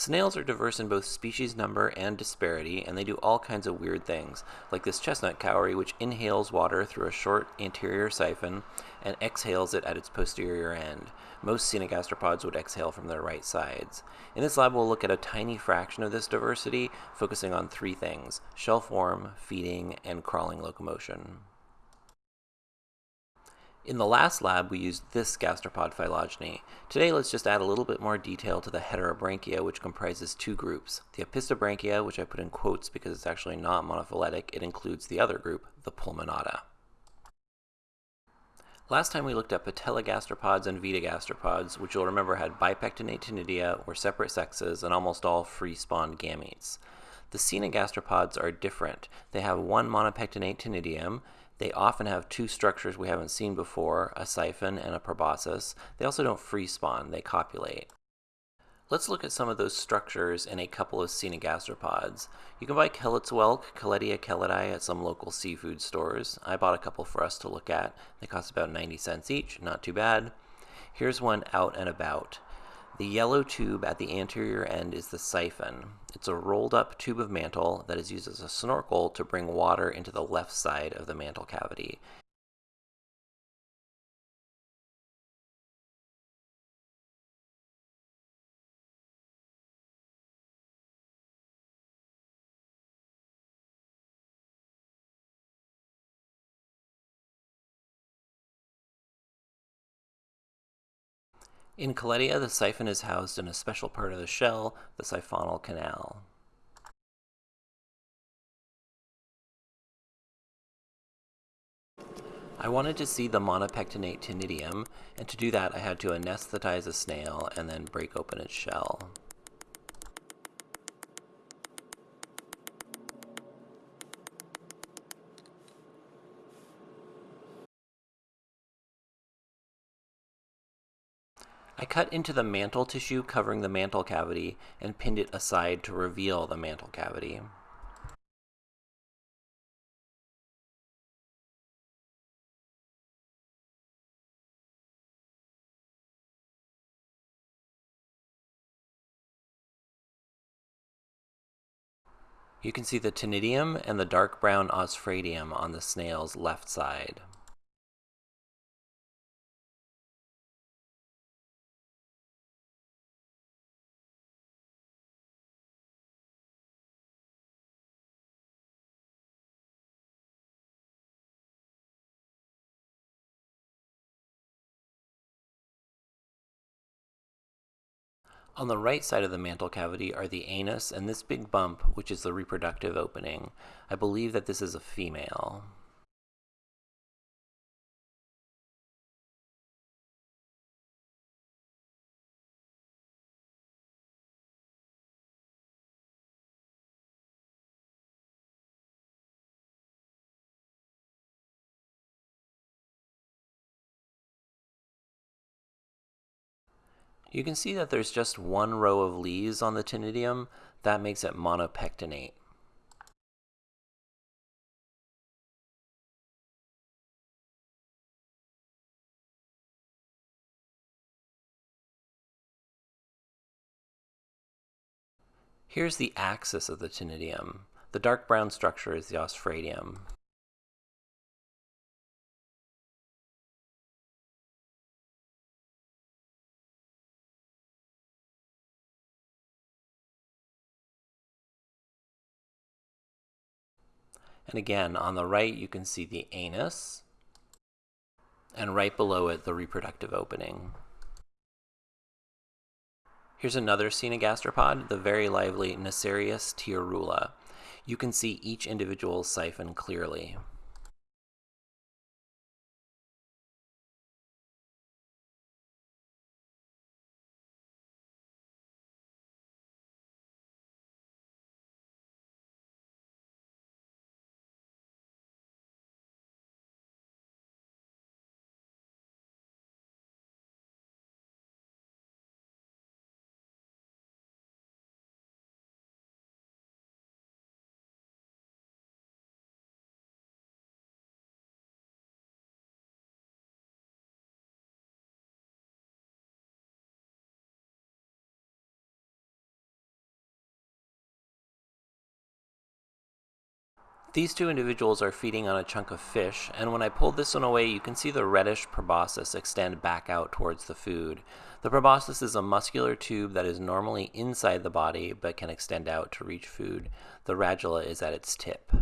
Snails are diverse in both species number and disparity, and they do all kinds of weird things, like this chestnut cowrie, which inhales water through a short anterior siphon and exhales it at its posterior end. Most cenogastropods would exhale from their right sides. In this lab, we'll look at a tiny fraction of this diversity, focusing on three things shell form, feeding, and crawling locomotion. In the last lab, we used this gastropod phylogeny. Today, let's just add a little bit more detail to the heterobranchia, which comprises two groups. The opisthobranchia, which I put in quotes because it's actually not monophyletic, it includes the other group, the pulmonata. Last time we looked at patellogastropods and vetigastropods, which you'll remember had bipectinate ctenidia, were separate sexes, and almost all free-spawned gametes. The cenogastropods are different. They have one monopectinate ctenidium, they often have two structures we haven't seen before, a siphon and a proboscis. They also don't free spawn, they copulate. Let's look at some of those structures in a couple of cenogastropods. You can buy Kellett's whelk, Kelletia kelletii, at some local seafood stores. I bought a couple for us to look at. They cost about 90 cents each, not too bad. Here's one out and about. The yellow tube at the anterior end is the siphon. It's a rolled up tube of mantle that is used as a snorkel to bring water into the left side of the mantle cavity. In Kelletia, the siphon is housed in a special part of the shell, the siphonal canal. I wanted to see the monopectinate ctenidium, and to do that I had to anesthetize a snail and then break open its shell. I cut into the mantle tissue covering the mantle cavity and pinned it aside to reveal the mantle cavity. You can see the ctenidium and the dark brown osphradium on the snail's left side. On the right side of the mantle cavity are the anus and this big bump, which is the reproductive opening. I believe that this is a female. You can see that there's just one row of leaves on the ctenidium. That makes it monopectinate. Here's the axis of the ctenidium. The dark brown structure is the osphradium. And again, on the right, you can see the anus, and right below it, the reproductive opening. Here's another cenogastropod, the very lively Nassarius tiarula. You can see each individual siphon clearly. These two individuals are feeding on a chunk of fish, and when I pull this one away, you can see the reddish proboscis extend back out towards the food. The proboscis is a muscular tube that is normally inside the body but can extend out to reach food. The radula is at its tip.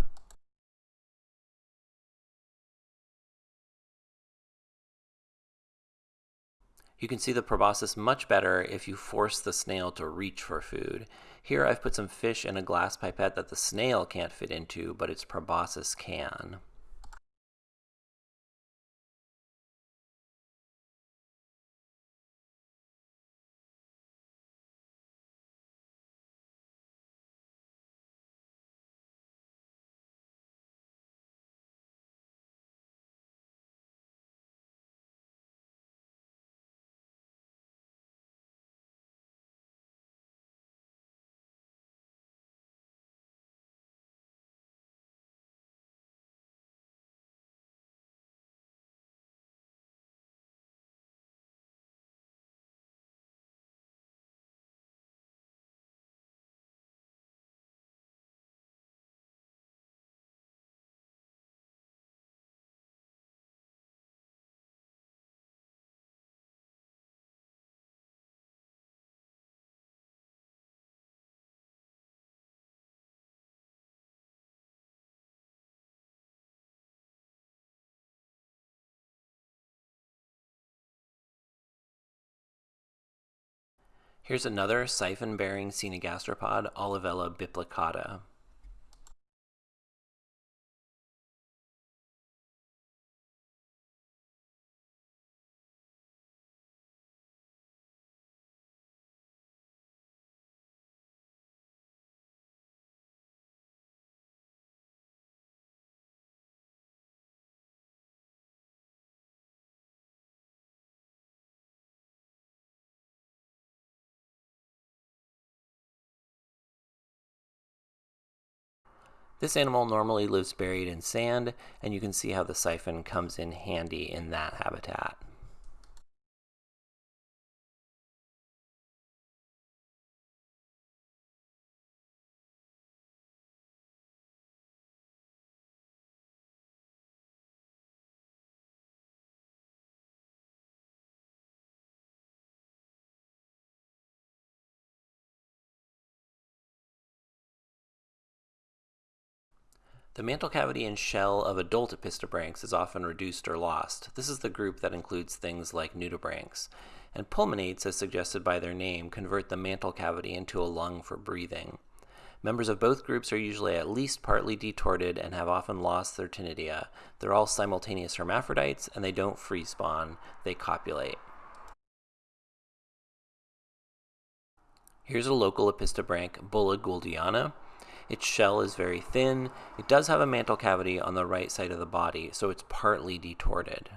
You can see the proboscis much better if you force the snail to reach for food. Here I've put some fish in a glass pipette that the snail can't fit into, but its proboscis can. Here's another siphon-bearing Coenogastropod, Olivella biplicata. This animal normally lives buried in sand, and you can see how the siphon comes in handy in that habitat. The mantle cavity and shell of adult Opisthobranchs is often reduced or lost. This is the group that includes things like nudibranchs. And pulmonates, as suggested by their name, convert the mantle cavity into a lung for breathing. Members of both groups are usually at least partly detorted and have often lost their ctenidia. They're all simultaneous hermaphrodites and they don't free spawn, they copulate. Here's a local opisthobranch, Bulla gouldiana. Its shell is very thin. It does have a mantle cavity on the right side of the body, so it's partly detorted.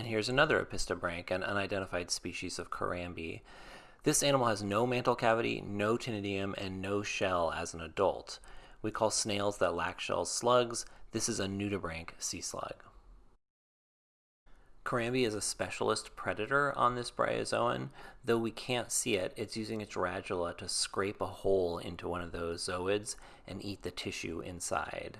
And here's another Opisthobranch, an unidentified species of Corambe. This animal has no mantle cavity, no ctenidium, and no shell as an adult. We call snails that lack shells slugs. This is a nudibranch sea slug. Corambe is a specialist predator on this bryozoan. Though we can't see it, it's using its radula to scrape a hole into one of those zooids and eat the tissue inside.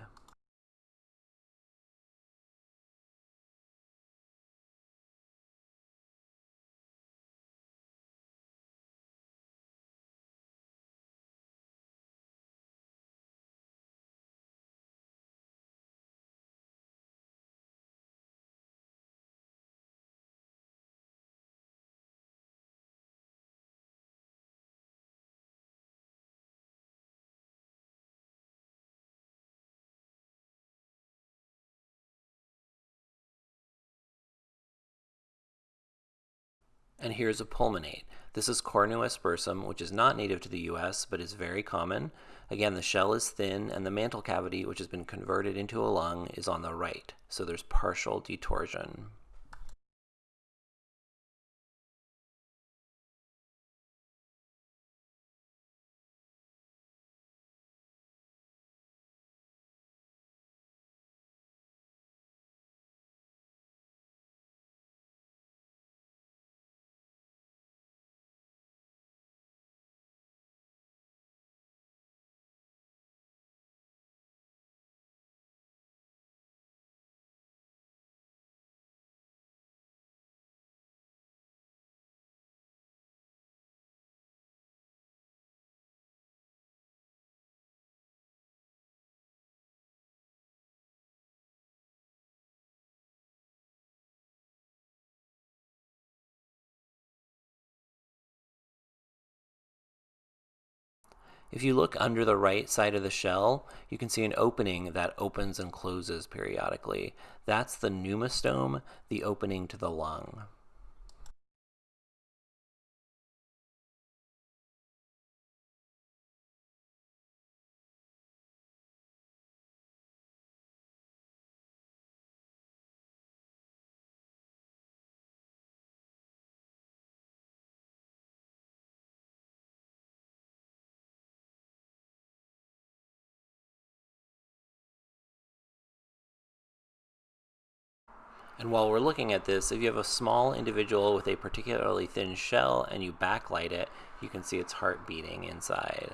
And here's a pulmonate. This is Cornu aspersum, which is not native to the US, but is very common. Again, the shell is thin, and the mantle cavity, which has been converted into a lung, is on the right. So there's partial detorsion. If you look under the right side of the shell, you can see an opening that opens and closes periodically. That's the pneumostome, the opening to the lung. And while we're looking at this, if you have a small individual with a particularly thin shell and you backlight it, you can see its heart beating inside.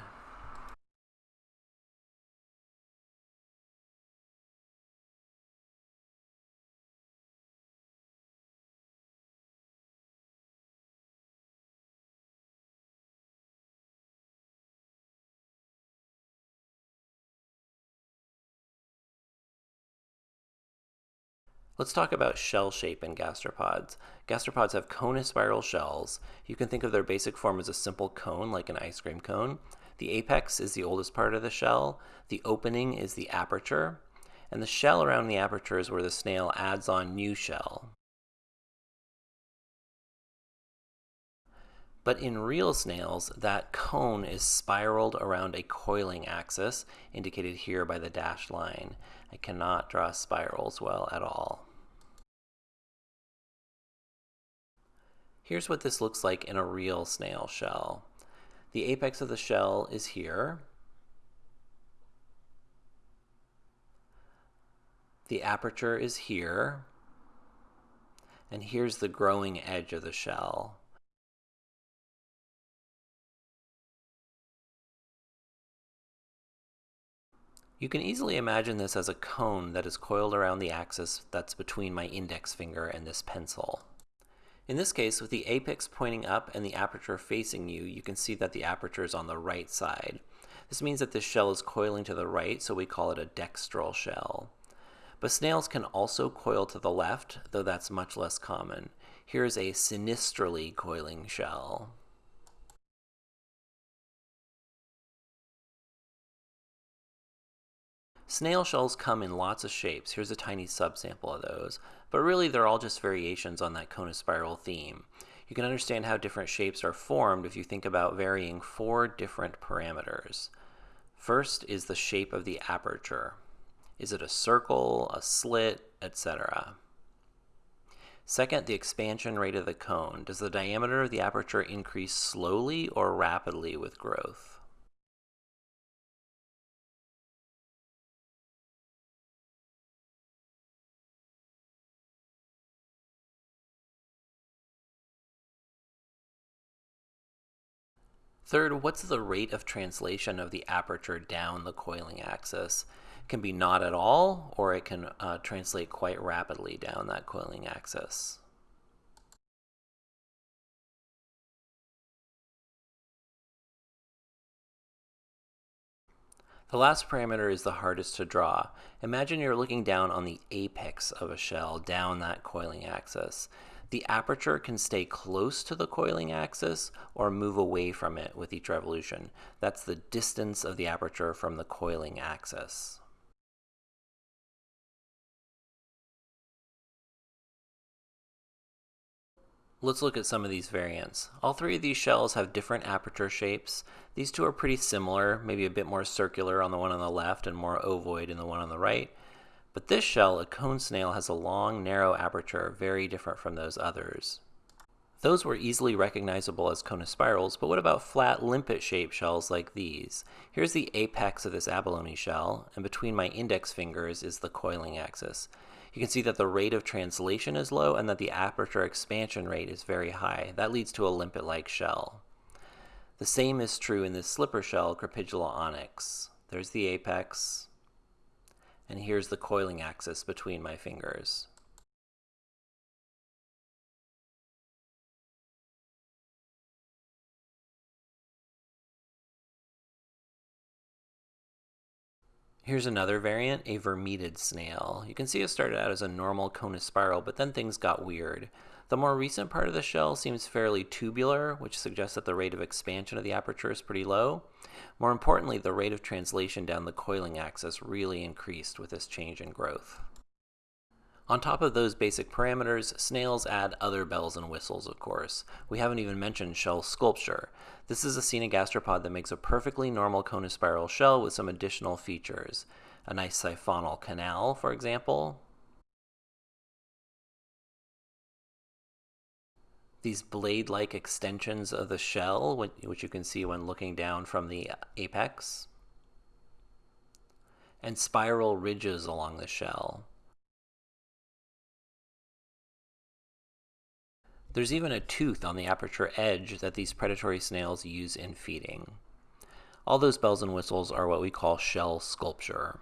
Let's talk about shell shape in gastropods. Gastropods have conospiral shells. You can think of their basic form as a simple cone, like an ice cream cone. The apex is the oldest part of the shell. The opening is the aperture. And the shell around the aperture is where the snail adds on new shell. But in real snails, that cone is spiraled around a coiling axis, indicated here by the dashed line. I cannot draw spirals well at all. Here's what this looks like in a real snail shell. The apex of the shell is here. The aperture is here. And here's the growing edge of the shell. You can easily imagine this as a cone that is coiled around the axis that's between my index finger and this pencil. In this case, with the apex pointing up and the aperture facing you, you can see that the aperture is on the right side. This means that this shell is coiling to the right, so we call it a dextral shell. But snails can also coil to the left, though that's much less common. Here's a sinistrally coiling shell. Snail shells come in lots of shapes. Here's a tiny subsample of those. But really, they're all just variations on that conospiral theme. You can understand how different shapes are formed if you think about varying four different parameters. First is the shape of the aperture. Is it a circle, a slit, etc.? Second, the expansion rate of the cone. Does the diameter of the aperture increase slowly or rapidly with growth? Third, what's the rate of translation of the aperture down the coiling axis? It can be not at all, or it can uh, translate quite rapidly down that coiling axis. The last parameter is the hardest to draw. Imagine you're looking down on the apex of a shell down that coiling axis. The aperture can stay close to the coiling axis or move away from it with each revolution. That's the distance of the aperture from the coiling axis. Let's look at some of these variants. All three of these shells have different aperture shapes. These two are pretty similar, maybe a bit more circular on the one on the left and more ovoid in the one on the right. But this shell, a cone snail, has a long, narrow aperture, very different from those others. Those were easily recognizable as conospirals, but what about flat, limpet-shaped shells like these? Here's the apex of this abalone shell, and between my index fingers is the coiling axis. You can see that the rate of translation is low and that the aperture expansion rate is very high. That leads to a limpet-like shell. The same is true in this slipper shell, Crepidula onyx. There's the apex, and here's the coiling axis between my fingers. Here's another variant, a vermetid snail. You can see it started out as a normal conus spiral, but then things got weird. The more recent part of the shell seems fairly tubular, which suggests that the rate of expansion of the aperture is pretty low. More importantly, the rate of translation down the coiling axis really increased with this change in growth. On top of those basic parameters, snails add other bells and whistles, of course. We haven't even mentioned shell sculpture. This is a gastropod that makes a perfectly normal conospiral shell with some additional features. A nice siphonal canal, for example, these blade-like extensions of the shell, which you can see when looking down from the apex, and spiral ridges along the shell. There's even a tooth on the aperture edge that these predatory snails use in feeding. All those bells and whistles are what we call shell sculpture.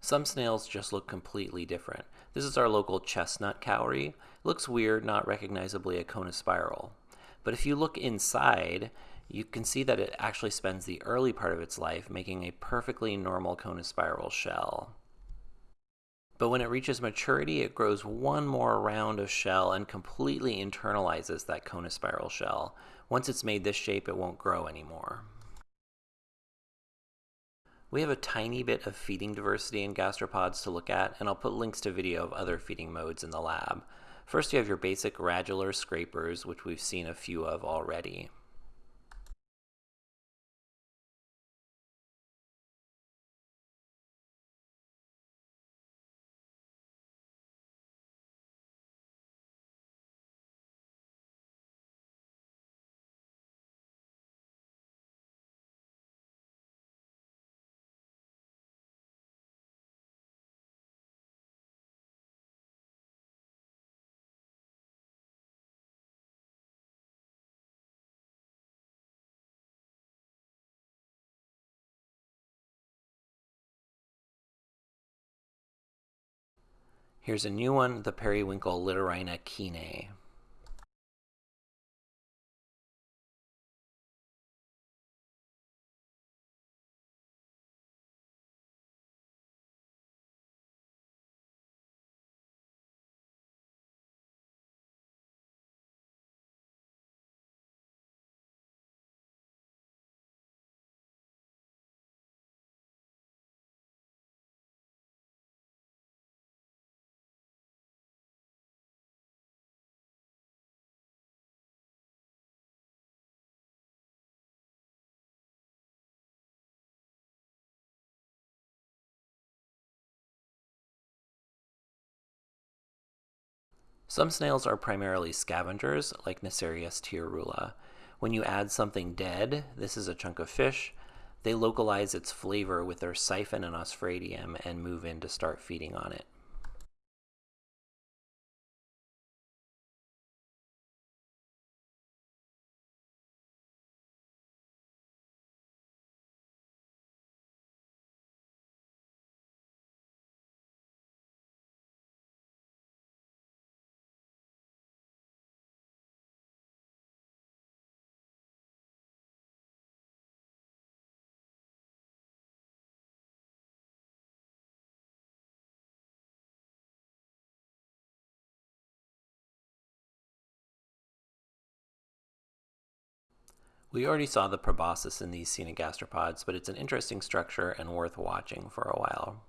Some snails just look completely different. This is our local chestnut cowrie. It looks weird, not recognizably a conospiral. But if you look inside, you can see that it actually spends the early part of its life making a perfectly normal conospiral shell. But when it reaches maturity, it grows one more round of shell and completely internalizes that conospiral shell. Once it's made this shape, it won't grow anymore. We have a tiny bit of feeding diversity in gastropods to look at, and I'll put links to video of other feeding modes in the lab. First, you have your basic radular scrapers, which we've seen a few of already. Here's a new one, the periwinkle Littorina keenae. Some snails are primarily scavengers, like Nassarius tiarula. When you add something dead, this is a chunk of fish, they localize its flavor with their siphon and osphradium and move in to start feeding on it. We already saw the proboscis in these cenogastropods, but it's an interesting structure and worth watching for a while.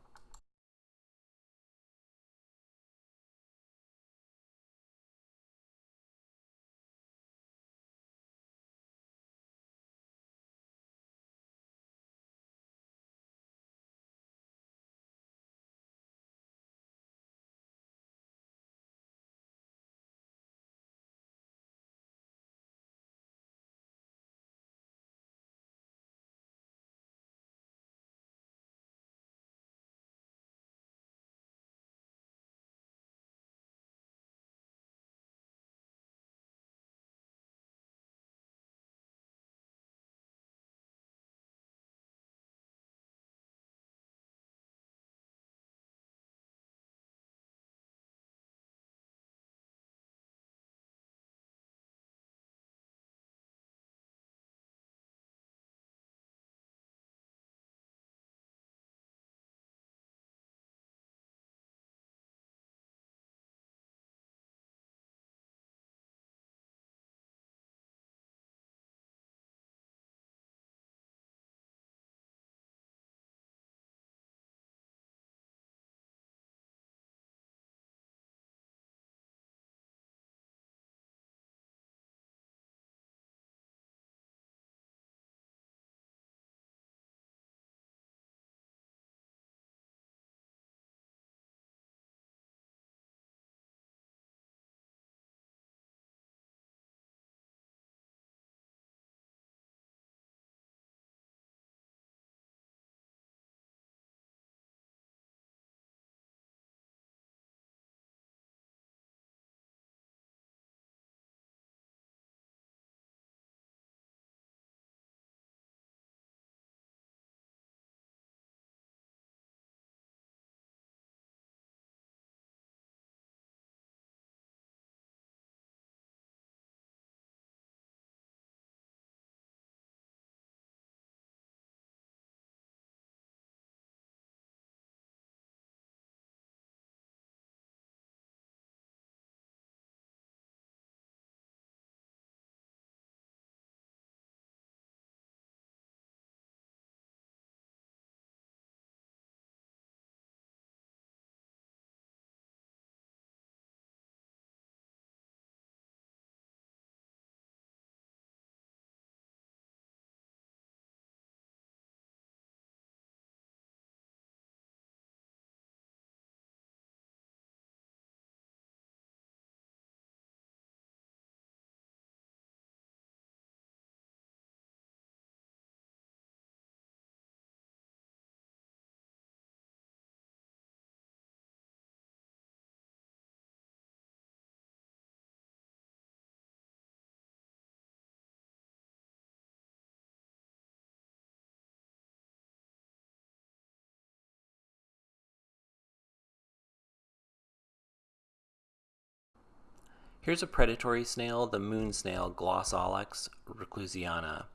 Here's a predatory snail, the moon snail Glossaulax reclusiana.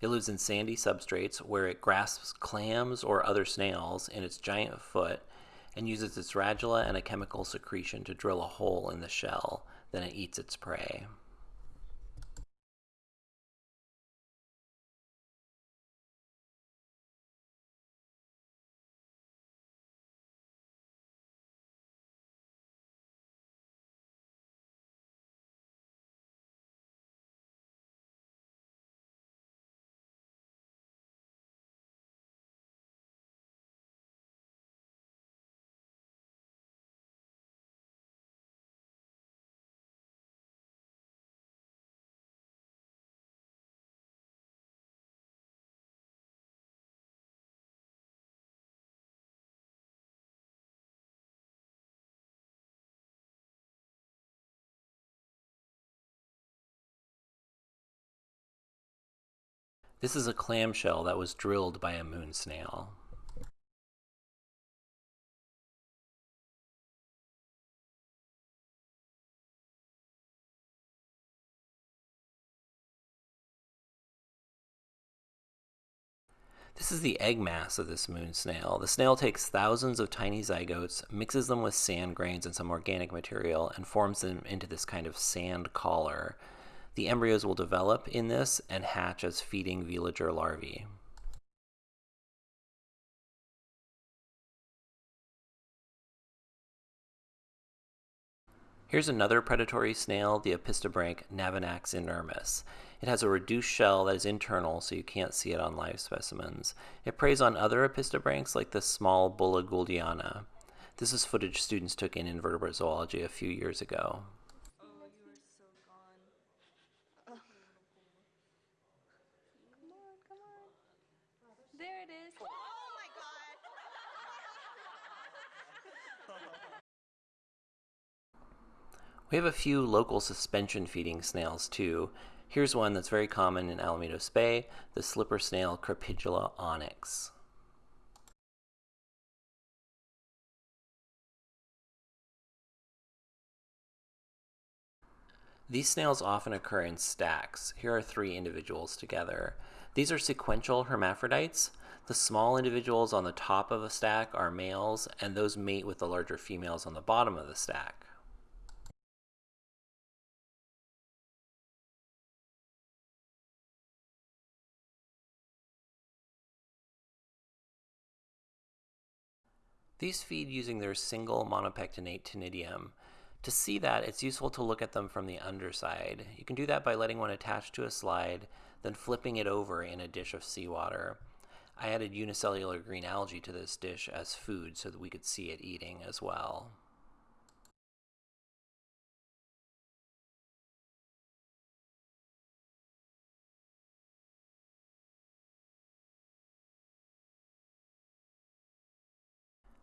It lives in sandy substrates where it grasps clams or other snails in its giant foot and uses its radula and a chemical secretion to drill a hole in the shell. Then it eats its prey. This is a clamshell that was drilled by a moon snail. This is the egg mass of this moon snail. The snail takes thousands of tiny zygotes, mixes them with sand grains and some organic material, and forms them into this kind of sand collar. The embryos will develop in this and hatch as feeding veliger larvae. Here's another predatory snail, the Opisthobranch Navanax inermis. It has a reduced shell that is internal, so you can't see it on live specimens. It preys on other opisthobranchs like the small Bulla gouldiana. This is footage students took in invertebrate zoology a few years ago. There it is. Oh my god! We have a few local suspension feeding snails too. Here's one that's very common in Alamitos Bay, the slipper snail Crepidula onyx. These snails often occur in stacks. Here are three individuals together. These are sequential hermaphrodites. The small individuals on the top of a stack are males, and those mate with the larger females on the bottom of the stack. These feed using their single monopectinate ctenidium. To see that, it's useful to look at them from the underside. You can do that by letting one attach to a slide, then flipping it over in a dish of seawater. I added unicellular green algae to this dish as food so that we could see it eating as well.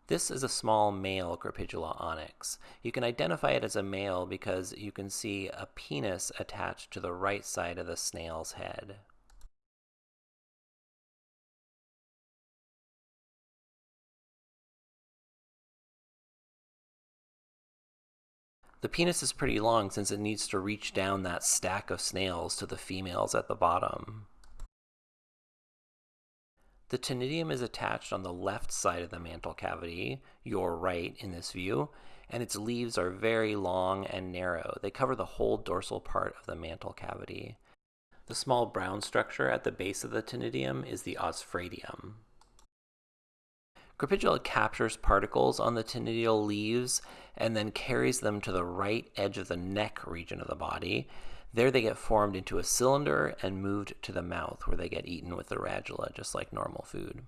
This is a small male Crepidula onyx. You can identify it as a male because you can see a penis attached to the right side of the snail's head. The penis is pretty long since it needs to reach down that stack of snails to the females at the bottom. The ctenidium is attached on the left side of the mantle cavity, your right in this view, and its leaves are very long and narrow. They cover the whole dorsal part of the mantle cavity. The small brown structure at the base of the ctenidium is the osphradium. Crepidula captures particles on the ctenidial leaves and then carries them to the right edge of the neck region of the body. There they get formed into a cylinder and moved to the mouth where they get eaten with the radula just like normal food.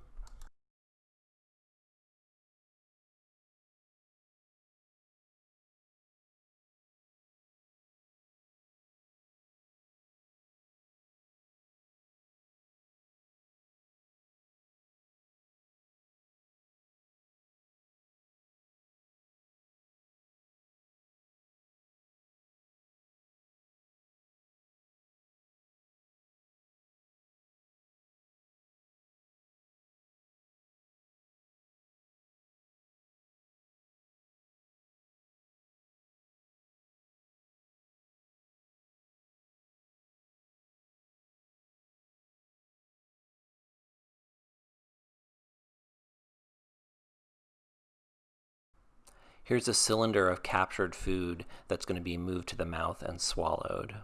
Here's a cylinder of captured food that's going to be moved to the mouth and swallowed.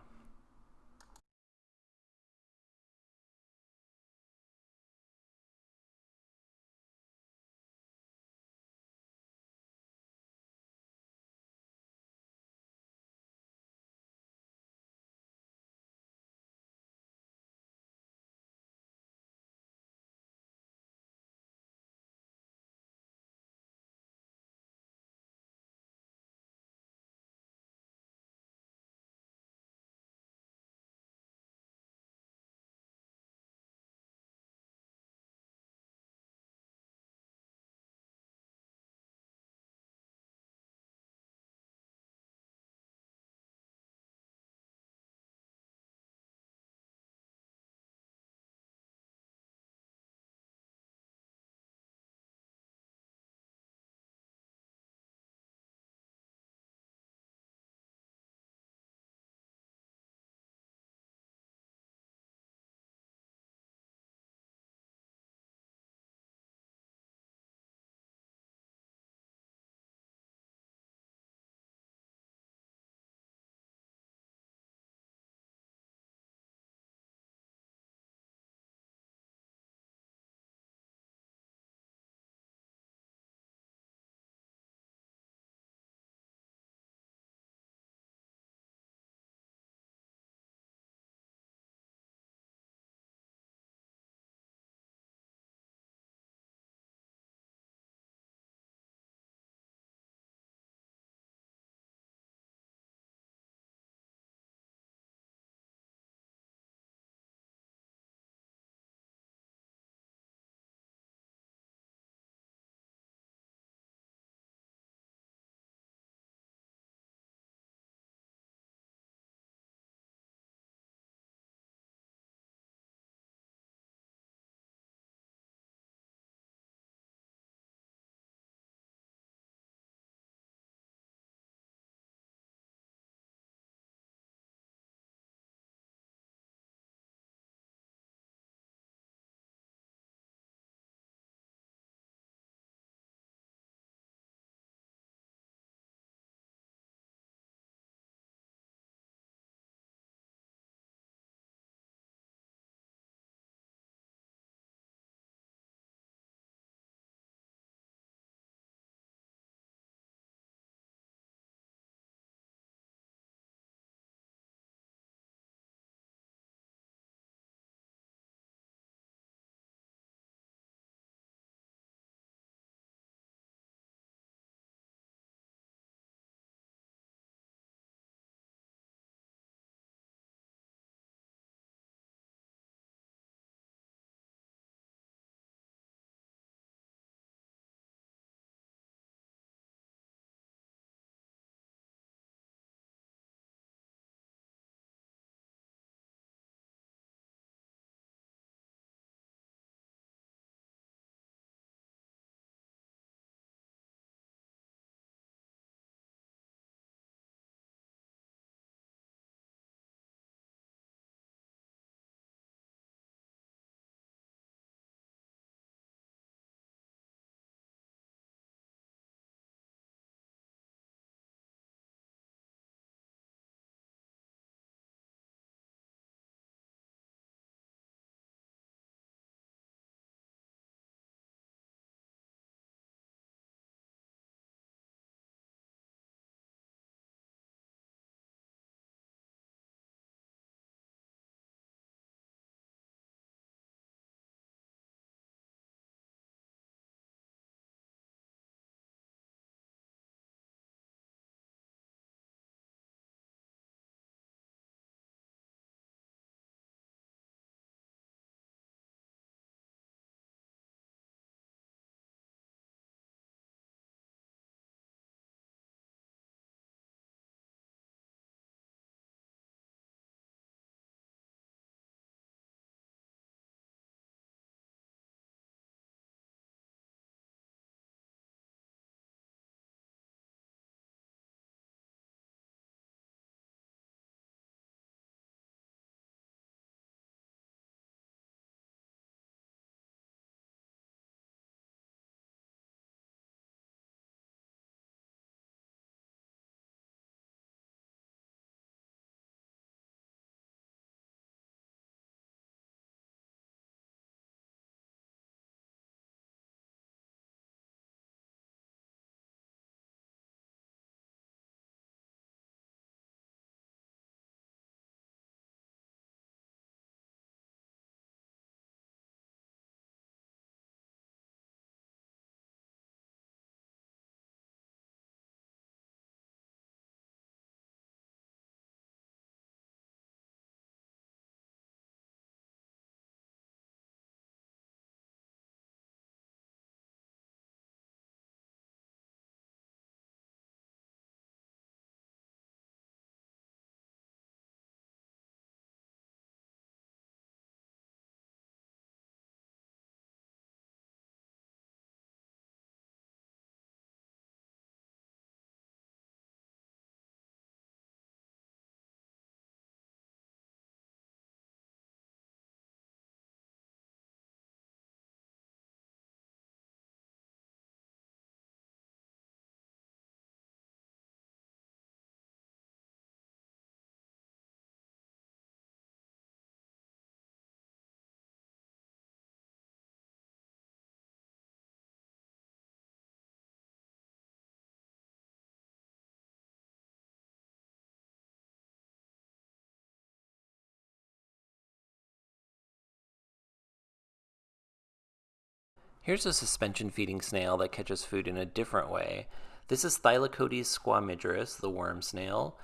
Here's a suspension feeding snail that catches food in a different way. This is Thylacodes squamigerus, the worm snail.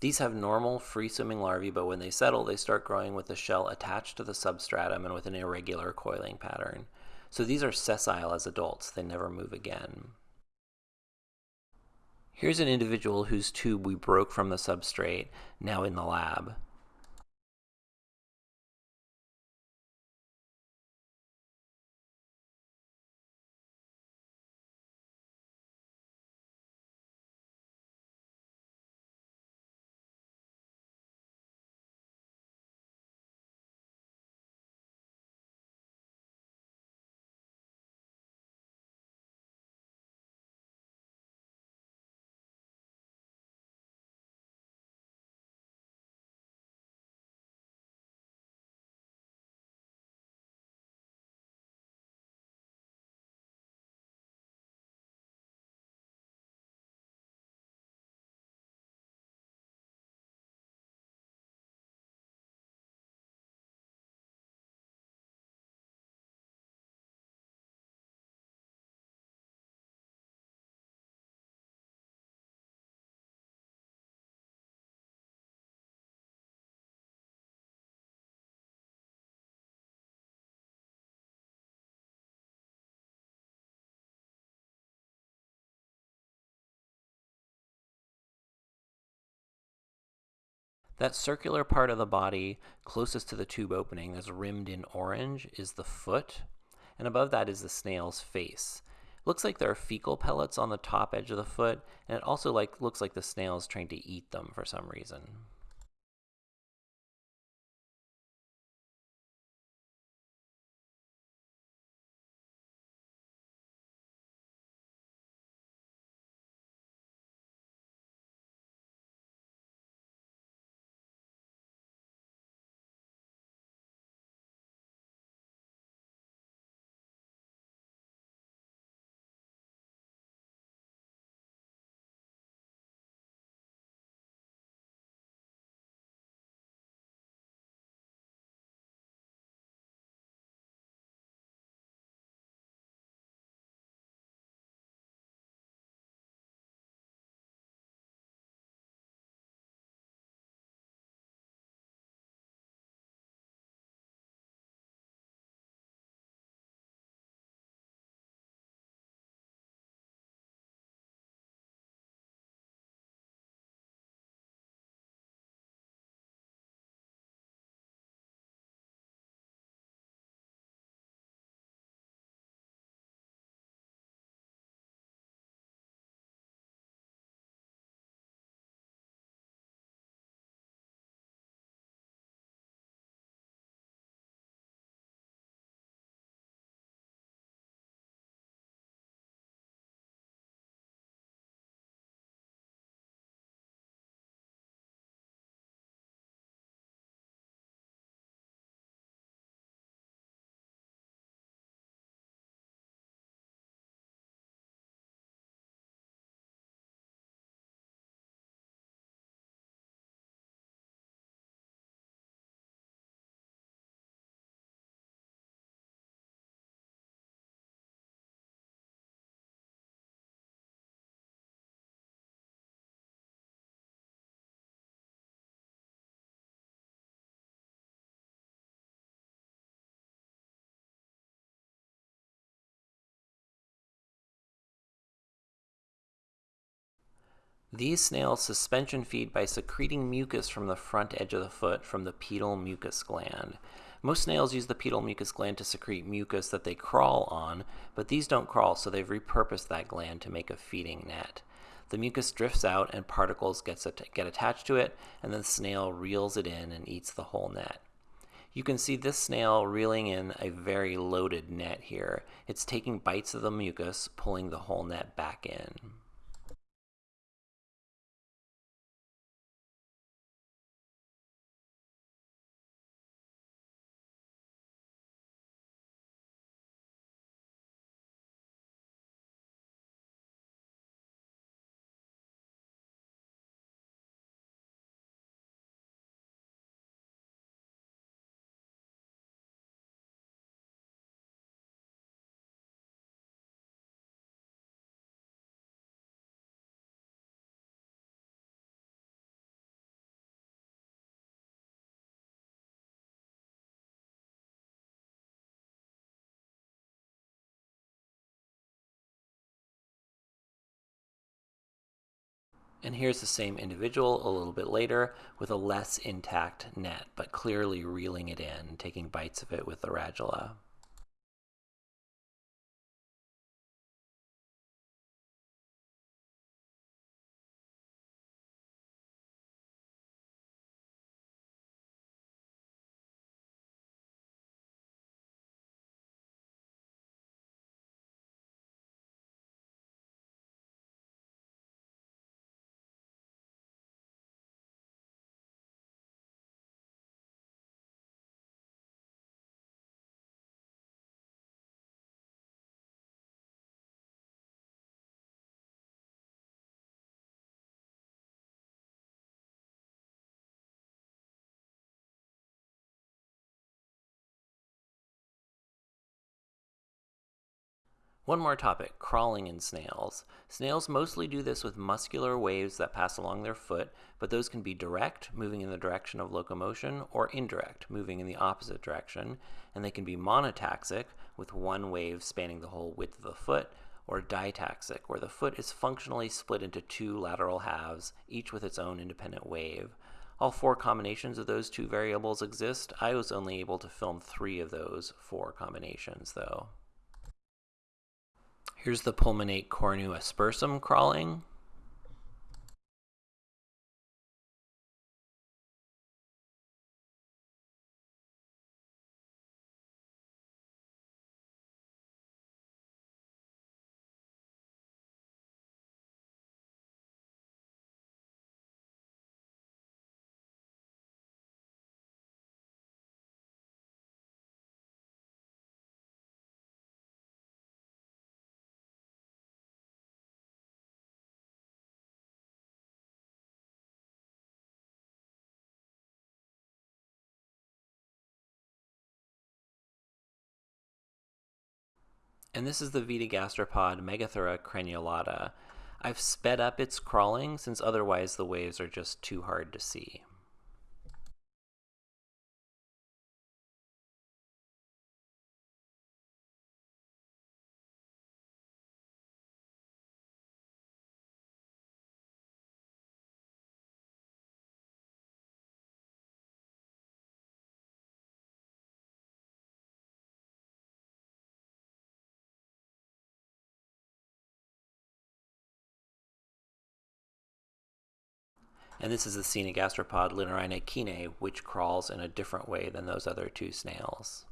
These have normal free swimming larvae, but when they settle, they start growing with the shell attached to the substratum and with an irregular coiling pattern. So these are sessile as adults, they never move again. Here's an individual whose tube we broke from the substrate, now in the lab. That circular part of the body closest to the tube opening that's rimmed in orange is the foot, and above that is the snail's face. Looks like there are fecal pellets on the top edge of the foot, and it also like looks like the snail is trying to eat them for some reason. These snails suspension feed by secreting mucus from the front edge of the foot from the pedal mucus gland. Most snails use the pedal mucus gland to secrete mucus that they crawl on, but these don't crawl, so they've repurposed that gland to make a feeding net. The mucus drifts out and particles gets get attached to it, and then the snail reels it in and eats the whole net. You can see this snail reeling in a very loaded net here. It's taking bites of the mucus, pulling the whole net back in. And here's the same individual a little bit later with a less intact net, but clearly reeling it in, taking bites of it with the radula. One more topic, crawling in snails. Snails mostly do this with muscular waves that pass along their foot, but those can be direct, moving in the direction of locomotion, or indirect, moving in the opposite direction, and they can be monotaxic, with one wave spanning the whole width of the foot, or ditaxic, where the foot is functionally split into two lateral halves, each with its own independent wave. All four combinations of those two variables exist. I was only able to film three of those four combinations, though. Here's the pulmonate cornu aspersum crawling. And this is the Vetigastropod Megathura crenulata. I've sped up its crawling since otherwise the waves are just too hard to see. And this is the Caenogastropod Littorina keenae, which crawls in a different way than those other two snails.